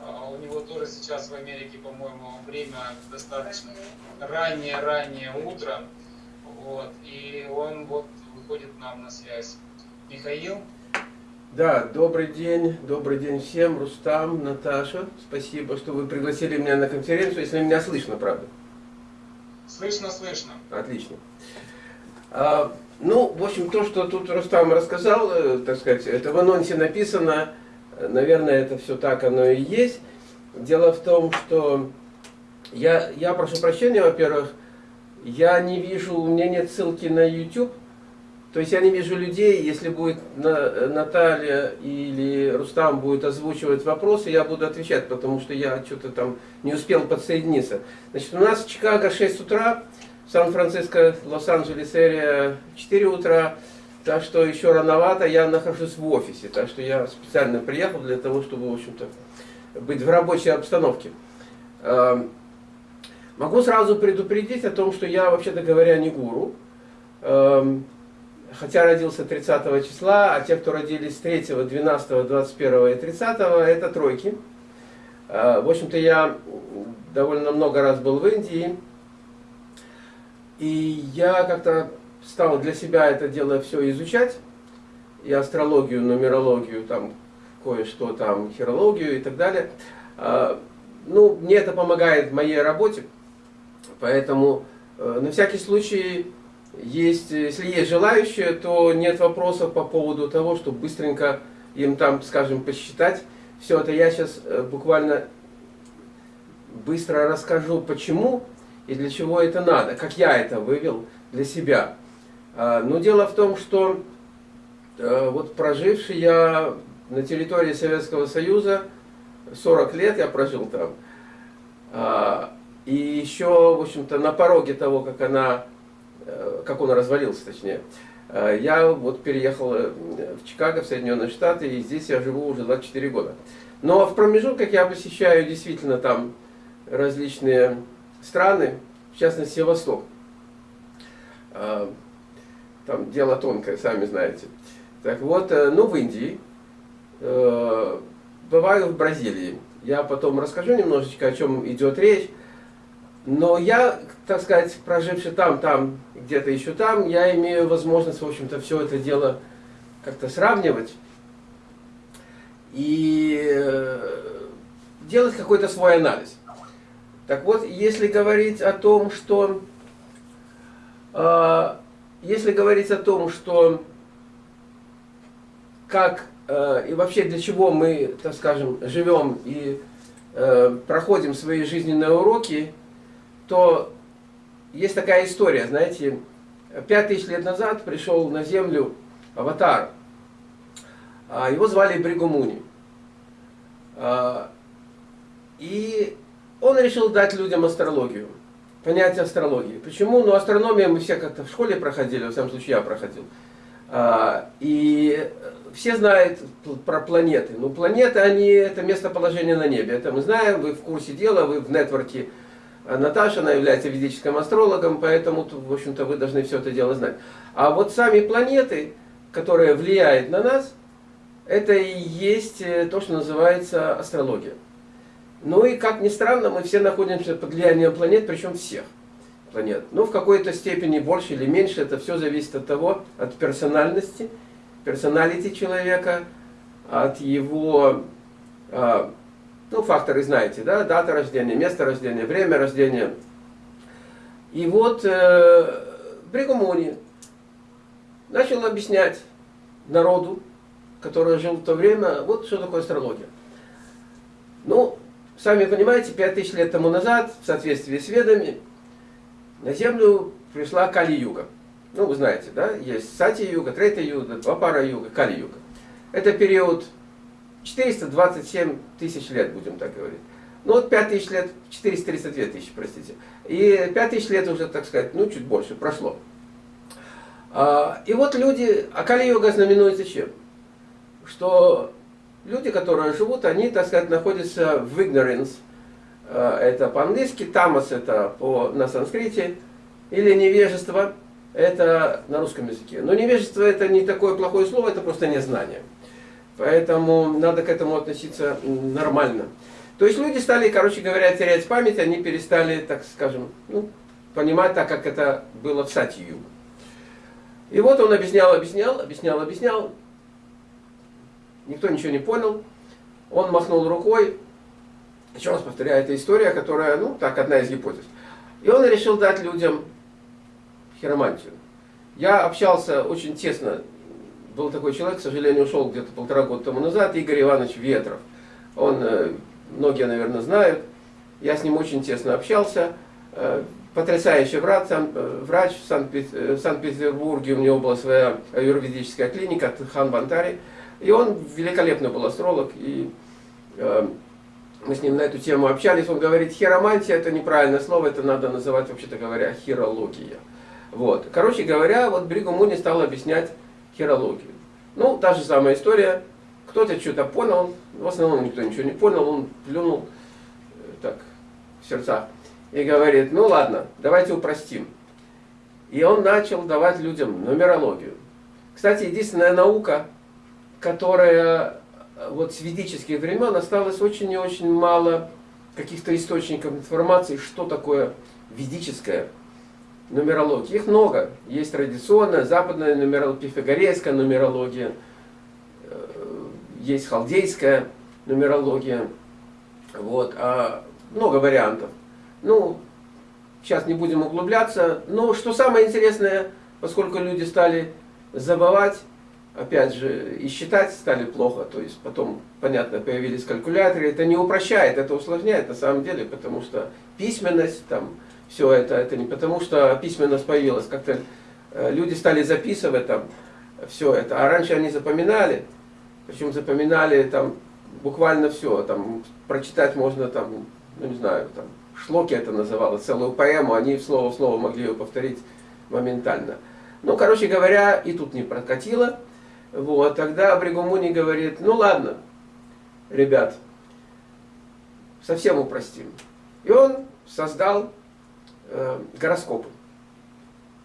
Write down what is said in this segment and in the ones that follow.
А, у него тоже сейчас в Америке, по-моему, время достаточно раннее-раннее утро. Вот, и он вот выходит нам на связь. Михаил? Да, добрый день, добрый день всем, Рустам, Наташа, спасибо, что вы пригласили меня на конференцию, если меня слышно, правда? Слышно, слышно. Отлично. А, ну, в общем, то, что тут Рустам рассказал, э, так сказать, это в анонсе написано, наверное, это все так оно и есть. Дело в том, что я, я прошу прощения, во-первых, я не вижу, у меня нет ссылки на YouTube, то есть я не вижу людей, если будет Наталья или Рустам будет озвучивать вопросы, я буду отвечать, потому что я что-то там не успел подсоединиться. Значит, у нас в Чикаго 6 утра, Сан-Франциско, Лос-Анджелес, Эрия 4 утра, так что еще рановато, я нахожусь в офисе, так что я специально приехал для того, чтобы, в общем-то, быть в рабочей обстановке. Эм, могу сразу предупредить о том, что я, вообще-то говоря, не гуру. Эм, хотя родился 30 числа, а те, кто родились 3, 12, 21 и 30, это тройки. Э, в общем-то, я довольно много раз был в Индии. И я как-то стал для себя это дело все изучать. И астрологию, нумерологию, там кое-что там, хирологию и так далее. Э, ну, мне это помогает в моей работе. Поэтому э, на всякий случай есть, если есть желающие, то нет вопросов по поводу того, чтобы быстренько им там, скажем, посчитать. Все это я сейчас э, буквально быстро расскажу, почему и для чего это надо, как я это вывел для себя. А, но дело в том, что э, вот проживший я на территории Советского Союза, 40 лет я прожил там, а, и еще, в общем-то, на пороге того, как она Э, как он развалился, точнее. Э, я вот переехал в Чикаго, в Соединенные Штаты, и здесь я живу уже 24 года. Но в промежутках я посещаю действительно там различные страны, в частности Восток. Там дело тонкое, сами знаете. Так вот, ну в Индии, бываю в Бразилии. Я потом расскажу немножечко, о чем идет речь. Но я, так сказать, проживший там, там, где-то еще там, я имею возможность, в общем-то, все это дело как-то сравнивать и э, делать какой-то свой анализ. Так вот, если говорить о том, что э, если говорить о том, что как э, и вообще для чего мы, так скажем, живем и проходим свои жизненные уроки, то есть такая история, знаете, пять тысяч лет назад пришел на Землю аватар. А, его звали Бригумуни. А, и он решил дать людям астрологию, понятие астрологии. Почему? Ну, астрономия мы все как-то в школе проходили, в самом случае я проходил. А, и все знают про планеты. Ну, планеты, они, это местоположение на небе. Это мы знаем, вы в курсе дела, вы в нетворке а Наташа, она является ведическим астрологом, поэтому, в общем-то, вы должны все это дело знать. А вот сами планеты, которые влияют на нас, это и есть э, то, что называется астрология. Ну и, как ни странно, мы все находимся под влиянием планет, причем всех планет. Ну, в какой-то степени больше или меньше, это все зависит от того, от персональности, персоналити человека, от его а, ну, факторы знаете, да? Дата рождения, место рождения, время рождения. И вот э, Бригумони начал объяснять народу, который жил в то время, вот что такое астрология. Ну, сами понимаете, пять тысяч лет тому назад, в соответствии с ведами, на Землю пришла Кали-юга. Ну, вы знаете, да, есть Сати-юга, Трета-юга, Двапара-юга, Кали-юга. Это период 427 тысяч лет, будем так говорить. Ну вот 5 тысяч лет, 432 тысячи, простите. И 5 тысяч лет уже, так сказать, ну чуть больше прошло. А, и вот люди, а Кали-йога знаменуется чем? Что люди, которые живут, они, так сказать, находятся в ignorance. А, это по-английски, тамас это по, на санскрите, или невежество, это на русском языке. Но невежество это не такое плохое слово, это просто незнание. Поэтому надо к этому относиться нормально. То есть люди стали, короче говоря, терять память, они перестали, так скажем, ну, понимать так, как это было в Сатью. И вот он объяснял, объяснял, объяснял, объяснял. Никто ничего не понял. Он махнул рукой. Еще раз повторяю, это история, которая, ну, так, одна из гипотез. И он решил дать людям хиромантию. Я общался очень тесно был такой человек, к сожалению, ушел где-то полтора года тому назад, Игорь Иванович Ветров. Он, э, многие, наверное, знают. Я с ним очень тесно общался. Э, потрясающий врач, э, врач в Санкт-Петербурге, у него была своя юридическая клиника, Хан Бантари. И он великолепный был астролог, и мы с ним на эту тему общались. Он говорит, хиромантия это неправильное слово, это надо называть, вообще-то говоря, хирология. Вот. Короче говоря, вот Бригу Муни стал объяснять хирологию. Ну, та же самая история. Кто-то что-то понял, в основном никто ничего не понял, он плюнул э, так в сердцах и говорит, ну ладно, давайте упростим. И он начал давать людям нумерологию. Кстати, единственная наука, которая э, вот с ведических времен осталось очень и очень мало каких-то источников информации, что такое ведическая нумерологии. Их много. Есть традиционная, западная нумерология, пифагорейская нумерология, э, есть халдейская нумерология. Вот, а много вариантов. Ну, сейчас не будем углубляться. Но что самое интересное, поскольку люди стали забывать, опять же, и считать стали плохо, то есть потом, понятно, появились калькуляторы, это не упрощает, это усложняет на самом деле, потому что письменность, там, все это, это не потому, что письменность появилась, как-то э, люди стали записывать там все это, а раньше они запоминали, причем запоминали там буквально все, там прочитать можно там, ну не знаю, там шлоки это называлось, целую поэму, они слово в слово могли ее повторить моментально. Ну, короче говоря, и тут не прокатило. Вот, тогда Бригумуни говорит, ну ладно, ребят, совсем упростим. И он создал э, гороскопы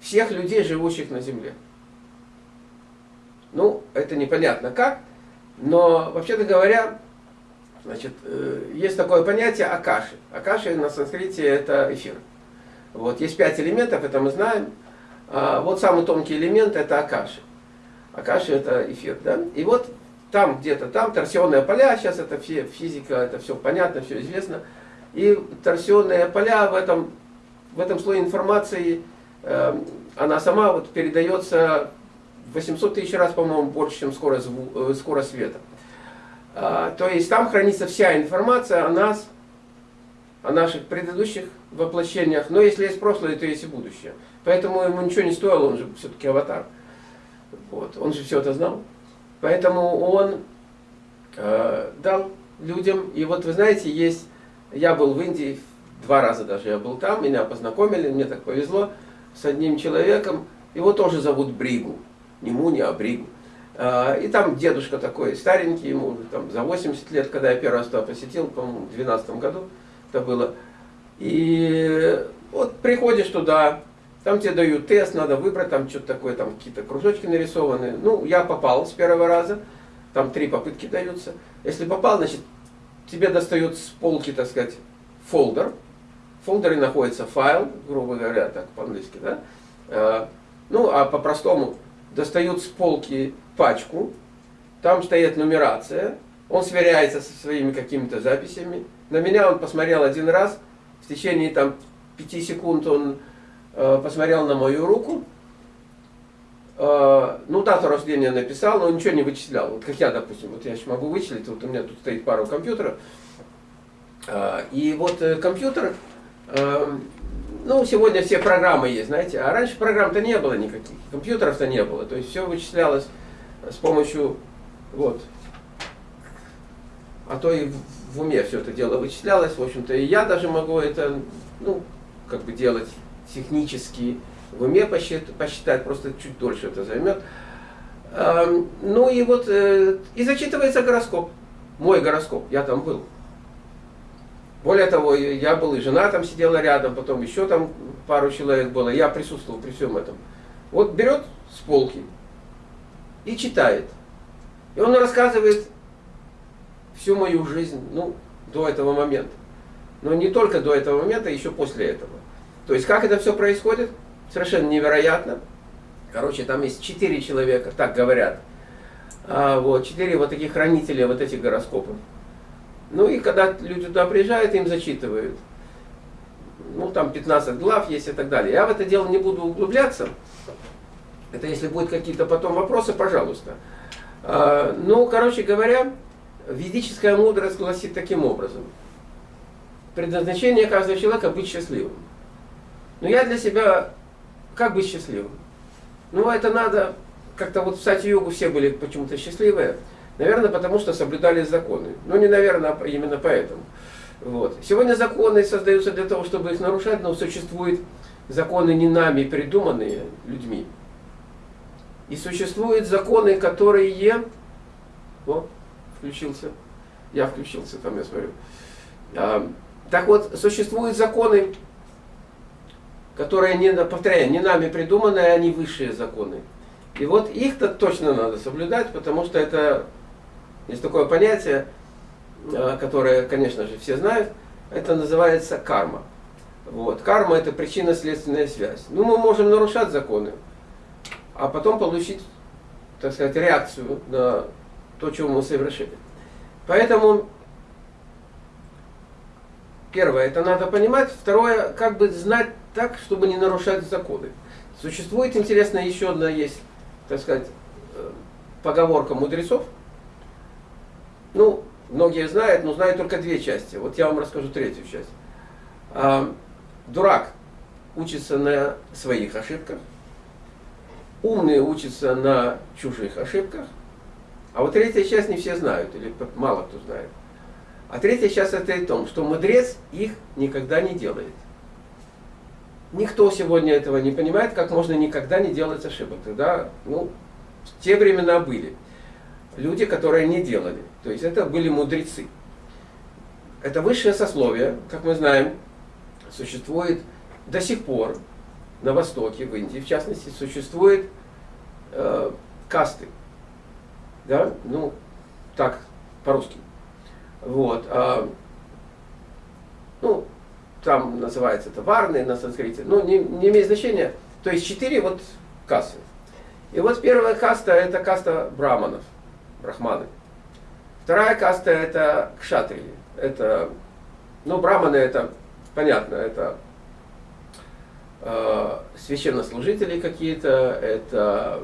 всех людей, живущих на Земле. Ну, это непонятно как, но вообще-то говоря, значит, э, есть такое понятие акаши. Акаши на санскрите это эфир. Вот, есть пять элементов, это мы знаем. А вот самый тонкий элемент это акаши. Акаши это эфир, да? И вот там где-то, там торсионные поля, сейчас это все физика, это все понятно, все известно. И торсионные поля в этом в этом слое информации э, она сама вот передается 800 тысяч раз, по-моему, больше, чем скорость, э, скорость света. А, то есть там хранится вся информация о нас, о наших предыдущих воплощениях. Но если есть прошлое, то есть и будущее. Поэтому ему ничего не стоило, он же все-таки аватар. Вот, он же все это знал. Поэтому он э, дал людям, и вот вы знаете, есть, я был в Индии Два раза даже я был там, меня познакомили, мне так повезло с одним человеком. Его тоже зовут Бригу. Не Муни, а Бригу. А, и там дедушка такой старенький, ему там за 80 лет, когда я первый раз туда посетил, по-моему, в 2012 году это было. И вот приходишь туда, там тебе дают тест, надо выбрать, там что-то такое, там какие-то кружочки нарисованы. Ну, я попал с первого раза, там три попытки даются. Если попал, значит, тебе достают с полки, так сказать, фолдер, в фолдере находится файл, грубо говоря, так по-английски, да? Э, ну, а по-простому достают с полки пачку, там стоит нумерация, он сверяется со своими какими-то записями. На меня он посмотрел один раз, в течение там пяти секунд он посмотрел на мою руку, э, ну, дату рождения написал, но ничего не вычислял. Вот как я, допустим, вот я еще могу вычислить, вот у меня тут стоит пару компьютеров. И вот компьютер ну, сегодня все программы есть, знаете, а раньше программ-то не было никаких, компьютеров-то не было, то есть все вычислялось с помощью, вот, а то и в уме все это дело вычислялось, в общем-то, и я даже могу это, ну, как бы делать технически, в уме посчитать, просто чуть дольше это займет. Эм, ну и вот, э, и зачитывается гороскоп, мой гороскоп, я там был. Более того, я был и жена там сидела рядом, потом еще там пару человек было, я присутствовал при всем этом. Вот берет с полки и читает. И он рассказывает всю мою жизнь, ну, до этого момента. Но не только до этого момента, еще после этого. То есть, как это все происходит, совершенно невероятно. Короче, там есть четыре человека, так говорят. А, вот, четыре вот таких хранителя вот этих гороскопов. Ну и когда люди туда приезжают, им зачитывают. Ну, там 15 глав есть и так далее. Я в это дело не буду углубляться. Это если будут какие-то потом вопросы, пожалуйста. А, ну, короче говоря, ведическая мудрость гласит таким образом. Предназначение каждого человека быть счастливым. Но я для себя как быть счастливым? Ну, это надо, как-то вот в Сати-Йогу все были почему-то счастливые. Наверное, потому что соблюдали законы. Ну, не наверное, а именно поэтому. Вот. Сегодня законы создаются для того, чтобы их нарушать, но существуют законы не нами придуманные людьми. И существуют законы, которые... О, включился. Я включился, там я смотрю. Так вот, существуют законы, которые, не, повторяю, не нами придуманные, они высшие законы. И вот их-то точно надо соблюдать, потому что это, есть такое понятие, а, которое, конечно же, все знают, это называется карма. Вот. Карма это причинно-следственная связь. Ну, мы можем нарушать законы, а потом получить, так сказать, реакцию на то, чего мы совершили. Поэтому, первое, это надо понимать. Второе, как бы знать так, чтобы не нарушать законы. Существует, интересно, еще одна есть, так сказать, э, поговорка мудрецов. Ну, многие знают, но знают только две части. Вот я вам расскажу третью часть. А, дурак учится на своих ошибках, умный учится на чужих ошибках, а вот третья часть не все знают, или мало кто знает. А третья часть это и том, что мудрец их никогда не делает. Никто сегодня этого не понимает, как можно никогда не делать ошибок. Тогда, ну, те времена были люди, которые не делали. То есть это были мудрецы. Это высшее сословие, как мы знаем, существует до сих пор на Востоке, в Индии в частности, существует э, касты. Да? Ну, так, по-русски. Вот. А, ну, там называется это варны на санскрите, ну, не, не имеет значения. То есть четыре вот касты. И вот первая каста это каста браманов, брахманы. Вторая каста это кшатрии. Это, ну, браманы это, понятно, это э, священнослужители какие-то, это,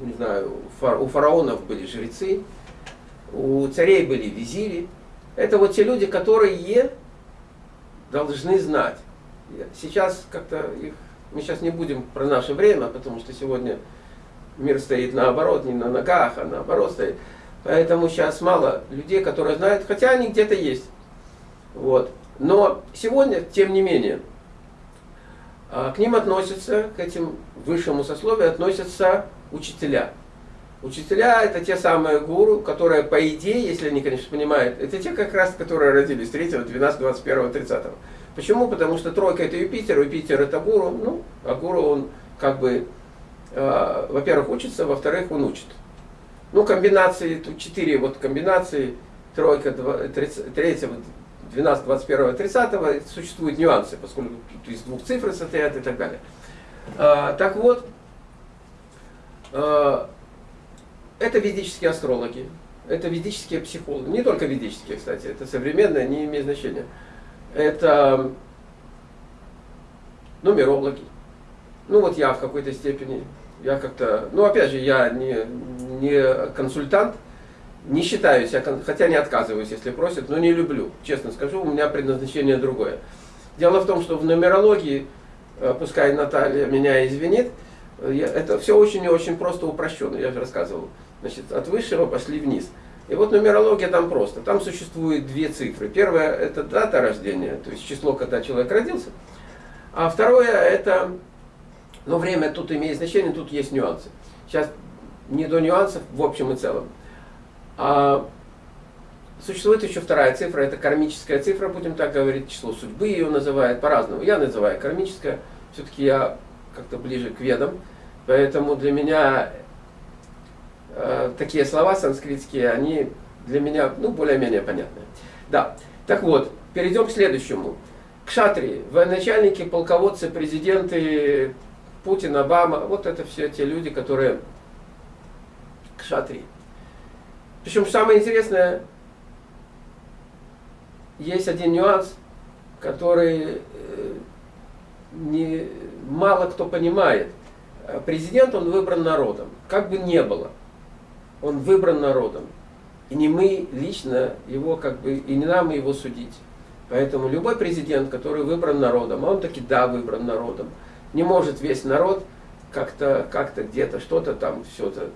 не знаю, фар, у фараонов были жрецы, у царей были визири. Это вот те люди, которые должны знать. Сейчас как-то их, мы сейчас не будем про наше время, потому что сегодня мир стоит наоборот, не на ногах, а наоборот стоит. Поэтому сейчас мало людей, которые знают, хотя они где-то есть. Вот. Но сегодня, тем не менее, а, к ним относятся, к этим высшему сословию относятся учителя. Учителя это те самые гуру, которые по идее, если они, конечно, понимают, это те как раз, которые родились 3, 12, 21, 30. Почему? Потому что тройка это Юпитер, Юпитер это гуру, ну, а гуру он как бы, э, во-первых, учится, во-вторых, он учит. Ну, комбинации, тут четыре вот комбинации, тройка, 3, 12, 21, 30, существуют нюансы, поскольку тут из двух цифр состоят и так далее. А, так вот, а, это ведические астрологи, это ведические психологи, не только ведические, кстати, это современные, не имеет значения. Это нумерологи. Ну вот я в какой-то степени, я как-то, ну опять же, я не, не консультант, не считаю себя, хотя не отказываюсь, если просят, но не люблю, честно скажу, у меня предназначение другое. Дело в том, что в нумерологии, э, пускай Наталья меня извинит, это все очень и очень просто упрощенно, я же рассказывал. Значит, от высшего пошли вниз. И вот нумерология там просто. Там существует две цифры. Первая это дата рождения, то есть число, когда человек родился. А второе это, ну время тут имеет значение, тут есть нюансы. Сейчас не до нюансов в общем и целом. А существует еще вторая цифра, это кармическая цифра, будем так говорить, число судьбы ее называют по-разному. Я называю кармическая, все-таки я как-то ближе к ведам, поэтому для меня э, такие слова санскритские, они для меня, ну, более-менее понятны. Да, так вот, перейдем к следующему. Кшатри, военачальники, полководцы, президенты, Путин, Обама, вот это все те люди, которые кшатри. Причем самое интересное, есть один нюанс, который э, не, мало кто понимает. Президент, он выбран народом. Как бы не было, он выбран народом. И не мы лично его, как бы, и не нам его судить. Поэтому любой президент, который выбран народом, а он таки да, выбран народом, не может весь народ как-то как где-то что-то там все-то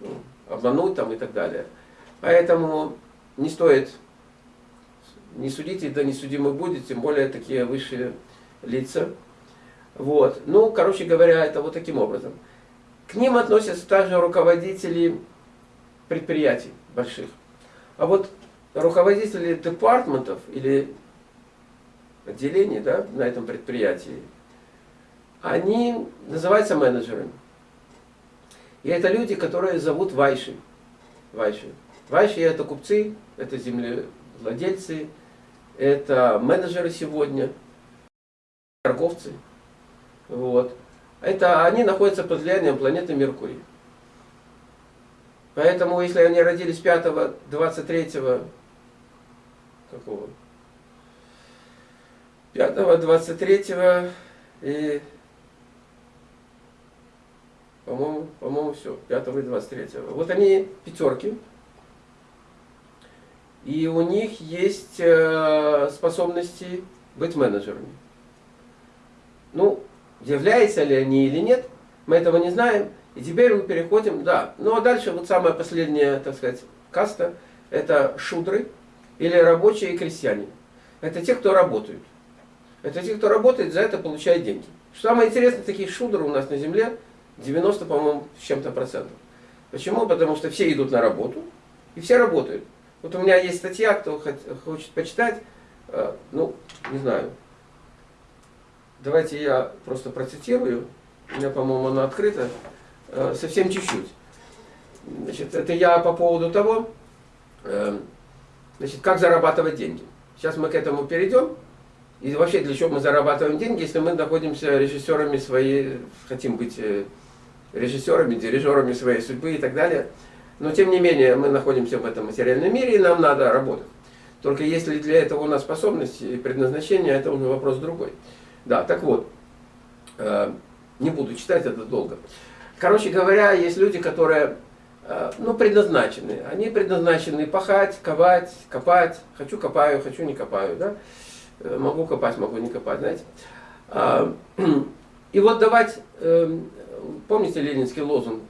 ну, обмануть там и так далее. Поэтому не стоит, не судите, да не судимы будете, тем более такие высшие лица. Вот. Ну, короче говоря, это вот таким образом. К ним относятся также руководители предприятий больших. А вот руководители департаментов или отделений да, на этом предприятии, они называются менеджерами. И это люди, которые зовут вайши. Вайши. Вайши это купцы, это землевладельцы, это менеджеры сегодня, торговцы. Вот. Это они находятся под влиянием планеты Меркурий. Поэтому, если они родились 5, 23, какого? 5, 23 и, по-моему, по-моему, все, 5 и 23. Вот они пятерки. И у них есть э, способности быть менеджерами. Ну, являются ли они или нет, мы этого не знаем. И теперь мы переходим, да. Ну а дальше вот самая последняя, так сказать, каста, это шудры или рабочие и крестьяне. Это те, кто работают. Это те, кто работает, за это получает деньги. Что самое интересное, таких шудры у нас на земле 90, по-моему, с чем-то процентов. Почему? Потому что все идут на работу, и все работают. Вот у меня есть статья, кто хочет почитать, э, ну, не знаю. Давайте я просто процитирую. У меня, по-моему, она открыта. Э, совсем чуть-чуть. Значит, это я по поводу того, э, значит, как зарабатывать деньги. Сейчас мы к этому перейдем. И вообще, для чего мы зарабатываем деньги, если мы находимся режиссерами своей, хотим быть режиссерами, дирижерами своей судьбы и так далее. Но тем не менее, мы находимся в этом материальном мире, и нам надо работать. Только если для этого у нас способности и предназначение, это уже вопрос другой. Да, так вот, э, не буду читать это долго. Короче говоря, есть люди, которые э, ну, предназначены. Они предназначены пахать, ковать, копать. Хочу копаю, хочу не копаю. Да? Э, могу копать, могу не копать, знаете. А, и вот давать, помните ленинский лозунг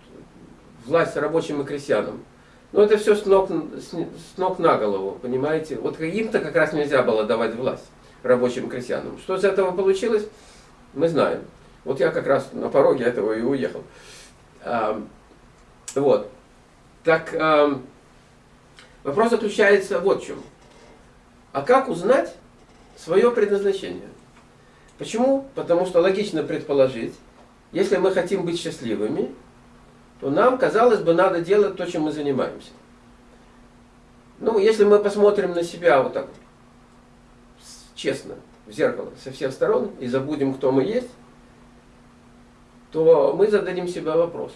власть рабочим и крестьянам. Но это все с ног, с ног на голову, понимаете? Вот им-то как раз нельзя было давать власть рабочим крестьянам. Что из этого получилось, мы знаем. Вот я как раз на пороге этого и уехал. А, вот. Так, а, вопрос заключается вот в чем. А как узнать свое предназначение? Почему? Потому что логично предположить, если мы хотим быть счастливыми, то нам, казалось бы, надо делать то, чем мы занимаемся. Ну, если мы посмотрим на себя вот так честно, в зеркало, со всех сторон, и забудем, кто мы есть, то мы зададим себе вопрос,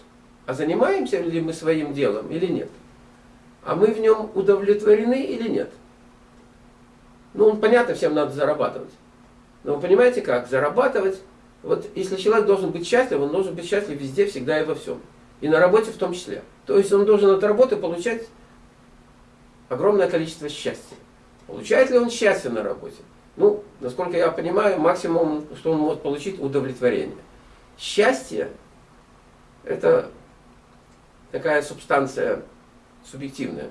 а занимаемся ли мы своим делом или нет? А мы в нем удовлетворены или нет? Ну, понятно, всем надо зарабатывать. Но вы понимаете как? Зарабатывать, вот если человек должен быть счастлив, он должен быть счастлив везде, всегда и во всем. И на работе в том числе. То есть он должен от работы получать огромное количество счастья. Получает ли он счастье на работе? Ну, насколько я понимаю, максимум, что он может получить, удовлетворение. Счастье – это такая субстанция субъективная.